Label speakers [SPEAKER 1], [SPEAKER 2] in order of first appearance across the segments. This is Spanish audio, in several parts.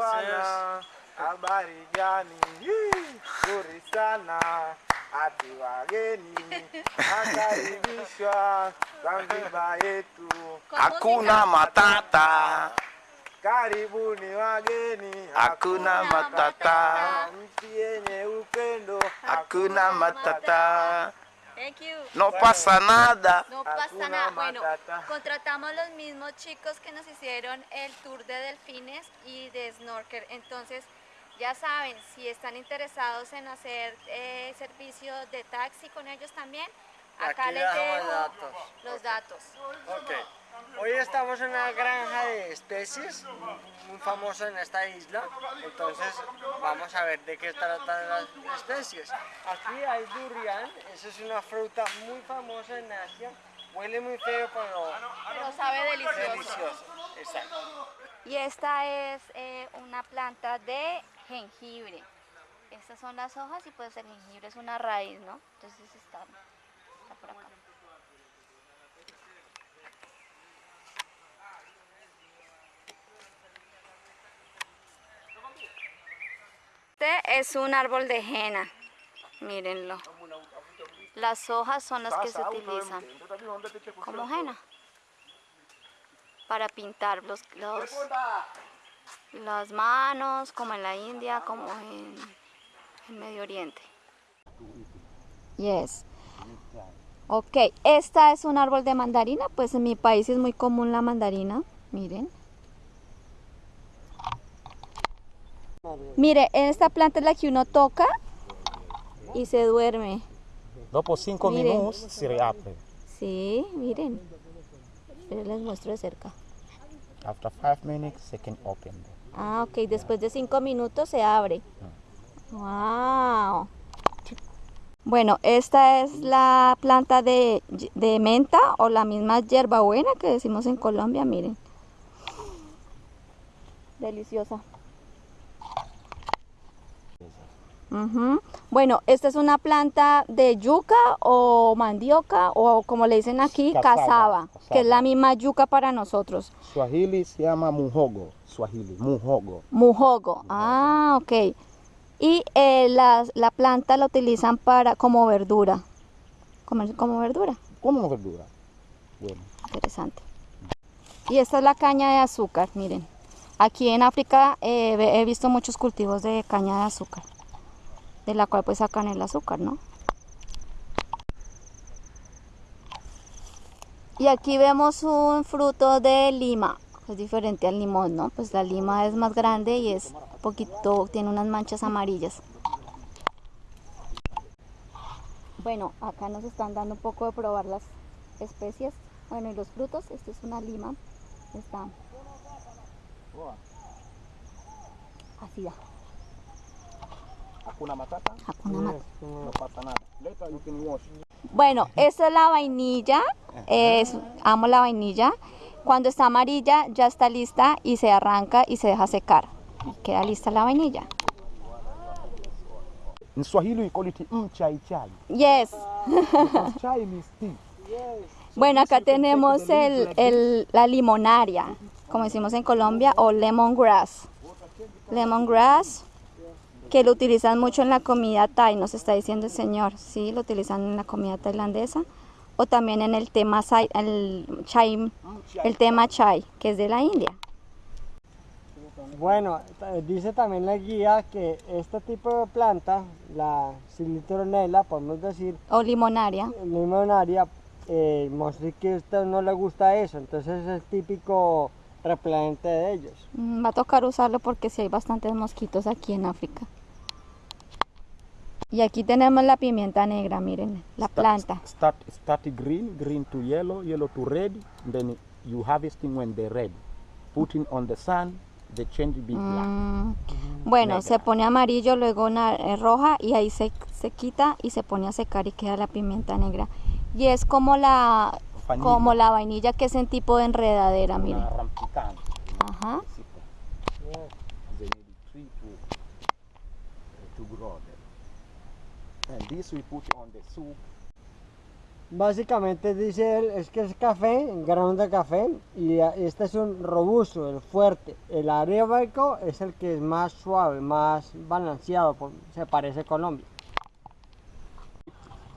[SPEAKER 1] bwana, habari gani? Nzuri sana. Ati wageni. Akaribishwa Zanzibar yetu.
[SPEAKER 2] Hakuna matata,
[SPEAKER 1] Karibuni wageni,
[SPEAKER 2] hakuna matata,
[SPEAKER 1] nchi yenye upendo,
[SPEAKER 2] hakuna matata.
[SPEAKER 3] Thank you.
[SPEAKER 2] No pasa nada.
[SPEAKER 3] No pasa nada. Bueno, contratamos los mismos chicos que nos hicieron el tour de delfines y de snorkel. Entonces, ya saben, si están interesados en hacer eh, servicio de taxi con ellos también, acá
[SPEAKER 4] Aquí
[SPEAKER 3] les dejo
[SPEAKER 4] datos.
[SPEAKER 3] los datos.
[SPEAKER 4] Ok. Hoy estamos en una granja de especies muy famosa en esta isla. Entonces vamos a ver de qué tratan las especies. Aquí hay durian. Esa es una fruta muy famosa en Asia. Huele muy feo, pero
[SPEAKER 3] Pero sabe delicioso.
[SPEAKER 4] delicioso. Exacto.
[SPEAKER 3] Y esta es eh, una planta de jengibre. Estas son las hojas y pues el jengibre es una raíz, ¿no? Entonces está, está por acá. Este es un árbol de henna, mírenlo. Las hojas son las que se utilizan como henna para pintar los, los- las manos, como en la India, como en, en Medio Oriente. Yes. Ok, esta es un árbol de mandarina, pues en mi país es muy común la mandarina, miren. Mire, esta planta es la que uno toca y se duerme.
[SPEAKER 5] Dopo cinco
[SPEAKER 3] Miren.
[SPEAKER 5] minutos si riapre.
[SPEAKER 3] Sí, miren. Pero les muestro de cerca.
[SPEAKER 5] After five minutes, se can open.
[SPEAKER 3] Ah, ok, después de cinco minutos se abre. Wow. Bueno, esta es la planta de, de menta o la misma hierbabuena que decimos en Colombia, miren. Deliciosa. Bueno, esta es una planta de yuca o mandioca o como le dicen aquí, cazaba, que es la misma yuca para nosotros.
[SPEAKER 5] Swahili se llama muhogo. Swahili, muhogo.
[SPEAKER 3] Mujogo. Ah, ok. Y eh, la, la planta la utilizan para como verdura. Como, como verdura.
[SPEAKER 5] Como verdura. Bueno.
[SPEAKER 3] Interesante. Y esta es la caña de azúcar, miren. Aquí en África eh, he visto muchos cultivos de caña de azúcar. De la cual pues sacan el azúcar, ¿no? Y aquí vemos un fruto de lima. Es diferente al limón, ¿no? Pues la lima es más grande y es poquito, tiene unas manchas amarillas. Bueno, acá nos están dando un poco de probar las especias. Bueno, y los frutos, esto es una lima. Está ácida.
[SPEAKER 5] Hakuna matata.
[SPEAKER 3] Hakuna Matata.
[SPEAKER 5] No pasa nada. Later you can wash.
[SPEAKER 3] Bueno, esta es la vainilla. Es, amo la vainilla. Cuando está amarilla ya está lista y se arranca y se deja secar. Y queda lista la vainilla.
[SPEAKER 5] In Swahili we call it mchai chai.
[SPEAKER 3] Yes.
[SPEAKER 5] Chai means tea.
[SPEAKER 3] Bueno, acá tenemos el, el- la limonaria, como decimos en Colombia, o lemongrass. Lemongrass, que lo utilizan mucho en la comida thai, nos está diciendo el señor. Sí, lo utilizan en la comida tailandesa. O también en el tema el chai, el tema chai, que es de la India.
[SPEAKER 4] Bueno, dice también la guía que este tipo de planta, la silitronela, podemos decir,
[SPEAKER 3] O limonaria.
[SPEAKER 4] limonaria, eh, mostré que a usted no le gusta eso, entonces es el típico repelente de ellos.
[SPEAKER 3] Mm, Va a tocar usarlo porque sí hay bastantes mosquitos aquí en África. Y aquí tenemos la pimienta negra, miren, la
[SPEAKER 5] Start-
[SPEAKER 3] planta.
[SPEAKER 5] Start, start green, green to yellow, yellow to red. Then you harvesting when they're red. Putting on the sun, they change be black.
[SPEAKER 3] Mm, Bueno,
[SPEAKER 5] Negra.
[SPEAKER 3] se pone amarillo, luego na- eh, roja y ahí se, se quita y se pone a secar y queda la pimienta negra. Y es como la
[SPEAKER 5] Vanilla.
[SPEAKER 3] como la vainilla que es en tipo de enredadera,
[SPEAKER 5] Una
[SPEAKER 3] miren.
[SPEAKER 5] rampicante.
[SPEAKER 3] Ajá.
[SPEAKER 5] They need a tree to, to grow. And this we put on the soup.
[SPEAKER 4] Básicamente dice él, es que es café, grano de café, y a- este es un robusto, el fuerte. El arábico es el que es más suave, más balanceado, se parece a Colombia.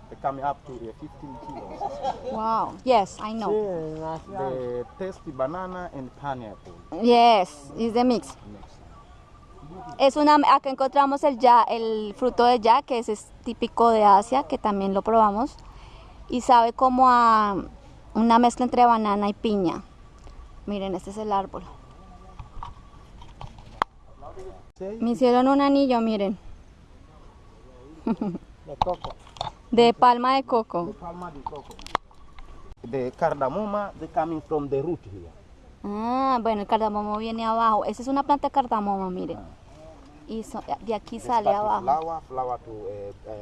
[SPEAKER 5] They come up to the 15 kilos.
[SPEAKER 3] Wow. Yes, I
[SPEAKER 4] Sí,
[SPEAKER 3] know.
[SPEAKER 4] más
[SPEAKER 5] The tasty banana and pineapple.
[SPEAKER 3] Yes, is the mix. Es una, acá encontramos el ya, el fruto de ya, que es, es típico de Asia, que también lo probamos. Y sabe como a una mezcla entre banana y piña. Miren, este es el árbol. Me hicieron un anillo, miren,
[SPEAKER 4] de coco.
[SPEAKER 3] de palma de coco.
[SPEAKER 5] Palma de coco. The cardamoma, they coming from the root here.
[SPEAKER 3] Ah, bueno, el cardamomo viene abajo. Esa es una planta de cardamomo, miren. Y so- de aquí sale abajo.
[SPEAKER 5] Flower, flower to uh, uh,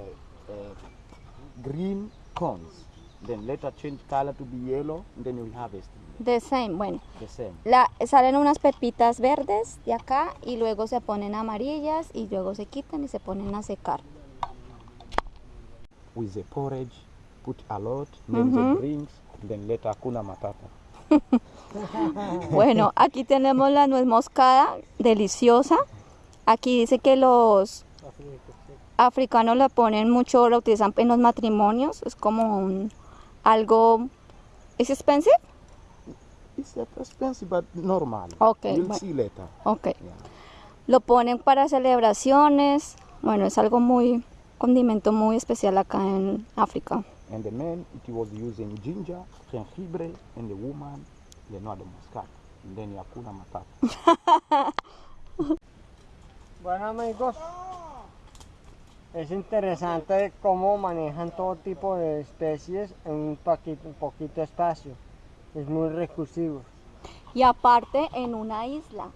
[SPEAKER 5] uh, green cones. Then later change color to be yellow. And then you harvest
[SPEAKER 3] The same, bueno.
[SPEAKER 5] the same.
[SPEAKER 3] La, salen unas pepitas verdes de acá y luego se ponen amarillas y luego se quitan y se ponen a secar.
[SPEAKER 5] With the porridge, put a lot, then the drinks, then later kuna matata.
[SPEAKER 3] Bueno, aquí tenemos la nuez moscada, deliciosa. Aquí dice que los africanos la ponen mucho, la utilizan en los matrimonios. Es como un, algo... ¿Es expensive?
[SPEAKER 5] It's expensive but normal.
[SPEAKER 3] Okay,
[SPEAKER 5] You'll
[SPEAKER 3] bueno.
[SPEAKER 5] see later.
[SPEAKER 3] Ok.
[SPEAKER 5] Yeah.
[SPEAKER 3] Lo ponen para celebraciones. Bueno, es algo muy, condimento muy especial acá en África.
[SPEAKER 5] And the man, it was using ginger, jengibre, and the woman, the know the muscat. And then yakuna matata.
[SPEAKER 4] Bueno amigos, es interesante cómo manejan todo tipo de especies en un poquito, un poquito espacio. Es muy recursivo.
[SPEAKER 3] Y aparte en una isla.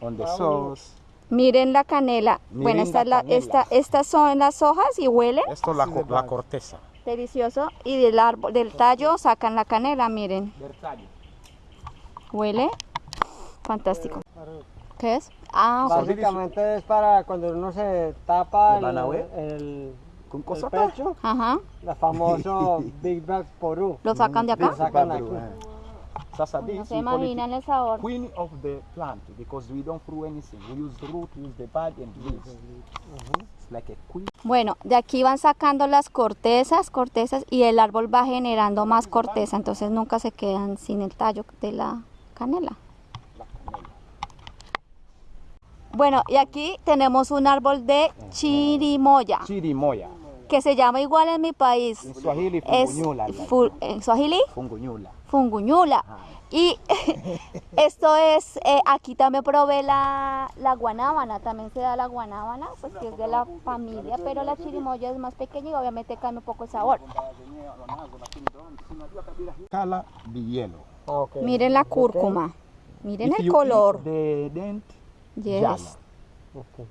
[SPEAKER 5] On the sauce,
[SPEAKER 3] Miren la canela.
[SPEAKER 5] Miren
[SPEAKER 3] bueno, esta
[SPEAKER 5] la
[SPEAKER 3] es la,
[SPEAKER 5] canela.
[SPEAKER 3] esta, estas son las hojas y huelen
[SPEAKER 5] esto la, co- la corteza.
[SPEAKER 3] delicioso. Y del árbol, del tallo sacan la canela, miren. Huele fantástico. ¿Qué es? Ah.
[SPEAKER 4] Básicamente es para cuando uno se tapa
[SPEAKER 5] ¿Le
[SPEAKER 4] el, pecho,
[SPEAKER 3] ajá.
[SPEAKER 4] el famoso Big Bag Porú.
[SPEAKER 3] Lo sacan de
[SPEAKER 4] Lo
[SPEAKER 3] acá.
[SPEAKER 4] sacan de aquí.
[SPEAKER 5] Sasa
[SPEAKER 3] No se imaginan el sabor.
[SPEAKER 5] queen of the plant because we don't throw anything. We use root, use the bud and leaves. It's like a queen.
[SPEAKER 3] Bueno, de aquí van sacando las cortezas, cortezas y el árbol va generando más corteza, entonces nunca se quedan sin el tallo de la canela. Bueno, y aquí tenemos un árbol de chirimoya,
[SPEAKER 5] Chirimoya.
[SPEAKER 3] que se llama igual en mi país.
[SPEAKER 5] In Swahili,
[SPEAKER 3] Es
[SPEAKER 5] fungunyula.
[SPEAKER 3] fu- en Swahili,
[SPEAKER 5] Fungunyula.
[SPEAKER 3] funguñula. Y esto es, eh, aquí también probé la, la guanábana, también se da la guanábana, pues que es de la familia, pero la chirimoya es más pequeña y obviamente cambia un poco el sabor.
[SPEAKER 5] Color be yellow.
[SPEAKER 4] Ah, ok.
[SPEAKER 3] Miren la cúrcuma, miren
[SPEAKER 5] If
[SPEAKER 3] el color.
[SPEAKER 5] the dent,
[SPEAKER 3] Yes.
[SPEAKER 5] yellow.
[SPEAKER 4] Ok.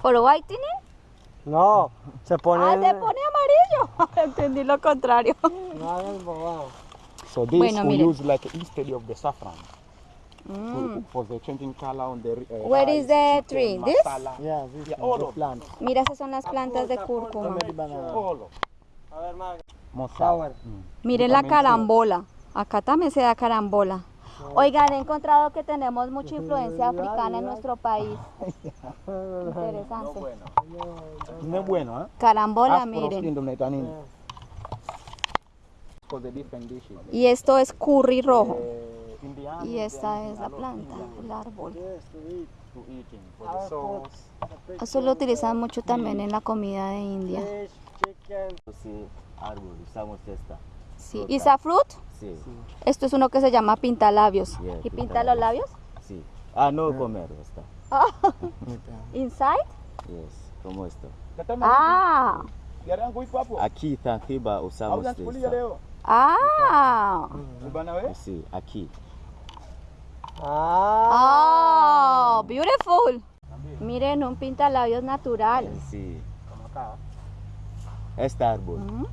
[SPEAKER 3] ¿For whitening?
[SPEAKER 4] No, se pone.
[SPEAKER 3] Ah, se pone amarillo. Entendí lo contrario.
[SPEAKER 5] So this
[SPEAKER 3] Bueno,
[SPEAKER 5] we
[SPEAKER 3] miren.
[SPEAKER 5] use like instead of the saffron for, for the changing color on the uh,
[SPEAKER 3] Where is
[SPEAKER 5] rice,
[SPEAKER 3] the
[SPEAKER 5] chicken,
[SPEAKER 3] tree? This?
[SPEAKER 4] Yeah, this
[SPEAKER 5] Yeah,
[SPEAKER 4] is
[SPEAKER 5] all
[SPEAKER 4] the
[SPEAKER 5] of
[SPEAKER 4] plant.
[SPEAKER 3] Mira, esas son las plantas de cúrcuma.
[SPEAKER 4] A ver, Maga.
[SPEAKER 5] Mosawa. Mm.
[SPEAKER 3] Miren la carambola. Acá también se da carambola. Oigan, he encontrado que tenemos mucha influencia africana en nuestro país. Interesante.
[SPEAKER 5] No es bueno, ¿eh?
[SPEAKER 3] Carambola, miren. Y esto es curry rojo.
[SPEAKER 5] Eh,
[SPEAKER 3] Y esta es la planta, el árbol.
[SPEAKER 5] the sauce.
[SPEAKER 3] Eso lo utilizan mucho también en la comida de India.
[SPEAKER 6] Árbol, usamos esta.
[SPEAKER 3] Sí. ¿Y esa fruit?
[SPEAKER 6] Sí,
[SPEAKER 3] Esto es uno que se llama pintalabios.
[SPEAKER 6] Yeah,
[SPEAKER 3] ¿Y pinta los labios?
[SPEAKER 6] sí. Ah, no comer esta.
[SPEAKER 3] Inside?
[SPEAKER 6] Yes, como esto.
[SPEAKER 3] Ah,
[SPEAKER 6] Aquí Zanzibar usamos esta.
[SPEAKER 3] ah.
[SPEAKER 6] Sí, aquí.
[SPEAKER 4] Ah,
[SPEAKER 3] Oh, beautiful. Miren, un pintalabios natural.
[SPEAKER 6] Sí. Este árbol,
[SPEAKER 3] Mm,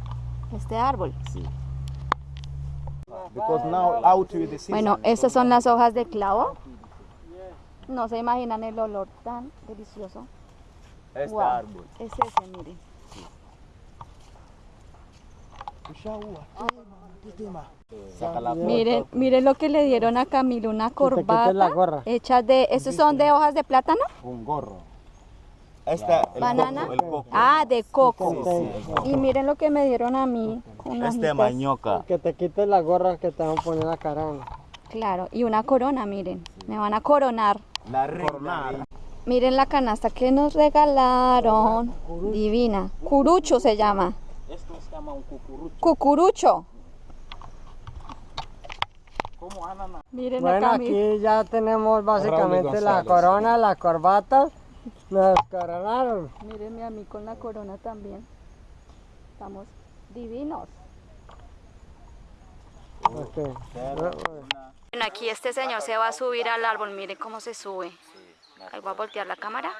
[SPEAKER 3] Este árbol.
[SPEAKER 6] sí.
[SPEAKER 5] Because now out with the season.
[SPEAKER 3] Bueno, estas son las hojas de clavo. No se imaginan el olor tan delicioso.
[SPEAKER 6] Este
[SPEAKER 3] Wow.
[SPEAKER 6] árbol.
[SPEAKER 3] Es ese, miren.
[SPEAKER 6] Saca la
[SPEAKER 3] Miren, miren lo que le dieron a Camilo, una corbata hecha de, ¿esos son de hojas de plátano?
[SPEAKER 5] Un gorro.
[SPEAKER 6] Esta, el
[SPEAKER 3] ¿Banana?
[SPEAKER 6] coco, el coco.
[SPEAKER 3] Ah, de coco.
[SPEAKER 6] Sí, sí.
[SPEAKER 3] Y miren lo que me dieron a mí.
[SPEAKER 6] Este mañoca.
[SPEAKER 4] Que te quites la gorra que te van a poner la cara.
[SPEAKER 3] Claro, y una corona, miren. Me van a coronar.
[SPEAKER 6] La reina.
[SPEAKER 3] Miren la canasta que nos regalaron. Divina. Curucho se llama.
[SPEAKER 5] Esto se llama un cucurucho.
[SPEAKER 3] Cucurucho. Miren
[SPEAKER 4] Bueno,
[SPEAKER 3] acá,
[SPEAKER 4] aquí ya tenemos básicamente la corona, la corbata. Nos coronaron.
[SPEAKER 3] Mírenme a mí con la corona también. Estamos divinos. Bueno, aquí este señor se va a subir al árbol. Miren cómo se sube. Ahí voy a voltear la cámara.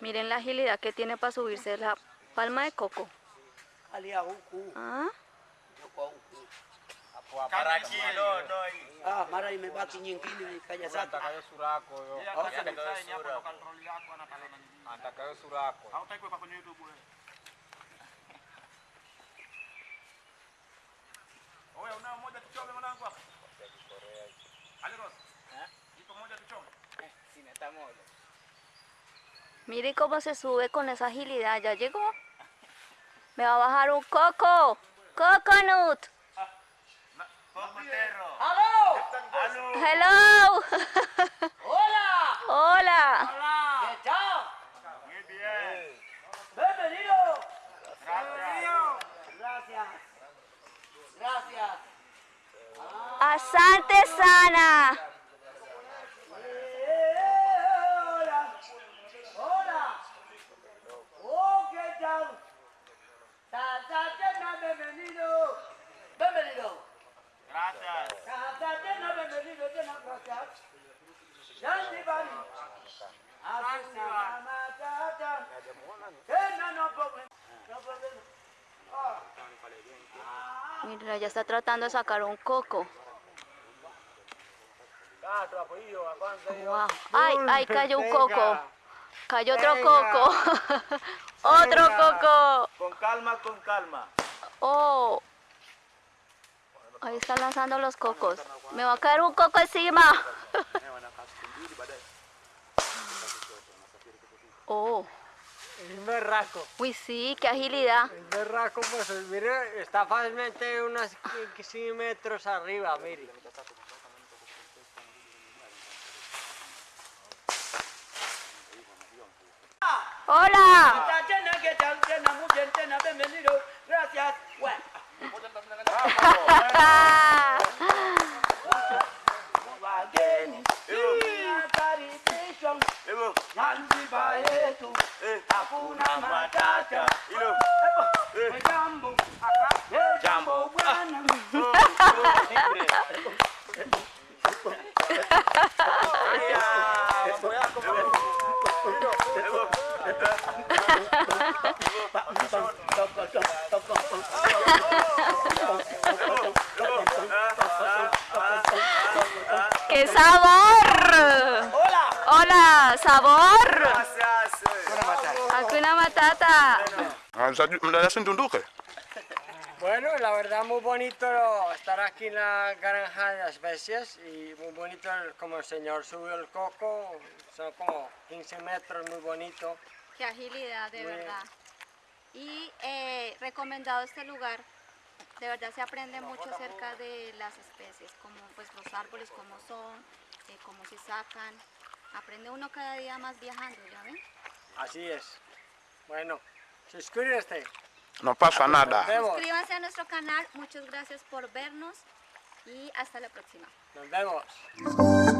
[SPEAKER 3] Miren la agilidad que tiene para subirse la palma de coco. Ah,
[SPEAKER 7] Ah, mara imebaki nyingine ikaja zake.
[SPEAKER 3] Miren cómo se sube con esa agilidad. Ya llegó. Me va a bajar un coco. Coconut. Hello.
[SPEAKER 7] ¡Hola!
[SPEAKER 3] Hola.
[SPEAKER 7] ¿Qué tal? Muy bien. Bienvenido. Gracias. Gracias. Gracias.
[SPEAKER 3] Asante sana.
[SPEAKER 7] Eh, hola. Hola. Oh, ¿qué tal? Tatena, bienvenido. Bienvenido. Gracias. Tatena, bienvenido. Tena, gracias. Zanzibari. Hakuna matata. Tena, no problem. No problem. Ah.
[SPEAKER 3] Mira, ya está tratando de sacar un coco. Wow. Ay, ay, cayó un coco. Cayó otro coco. otro coco.
[SPEAKER 1] Con calma, con calma.
[SPEAKER 3] Oh. Ahí están lanzando los cocos. Me va a caer un coco encima. oh.
[SPEAKER 4] Es berraco.
[SPEAKER 3] Uy, sí, qué agilidad.
[SPEAKER 4] El berraco, pues mire, está fácilmente unos 100 metros arriba, mire.
[SPEAKER 3] Hola.
[SPEAKER 7] Gracias. Bueno. yetu hakuna matata. Jambo Eh, jambo bwana
[SPEAKER 3] ¡Qué sabor! Sabor.
[SPEAKER 1] Gracias.
[SPEAKER 3] Hakuna matata.
[SPEAKER 4] Bueno, la verdad muy bonito estar aquí en la granja de especies y muy bonito como el señor subió el coco, son como 15 metros, muy bonito.
[SPEAKER 3] Qué agilidad, de
[SPEAKER 4] Muy-
[SPEAKER 3] verdad. Y eh, recomendado este lugar. De verdad se aprende mucho acerca de las especies, como pues los árboles, cómo son, eh, cómo se sacan. Aprende uno cada día más viajando, ¿ya ven?
[SPEAKER 4] Así es. Bueno, suscríbete.
[SPEAKER 2] No pasa nada.
[SPEAKER 4] Nos vemos.
[SPEAKER 3] Suscríbanse a nuestro canal, muchas gracias por vernos y hasta la próxima.
[SPEAKER 4] Nos vemos.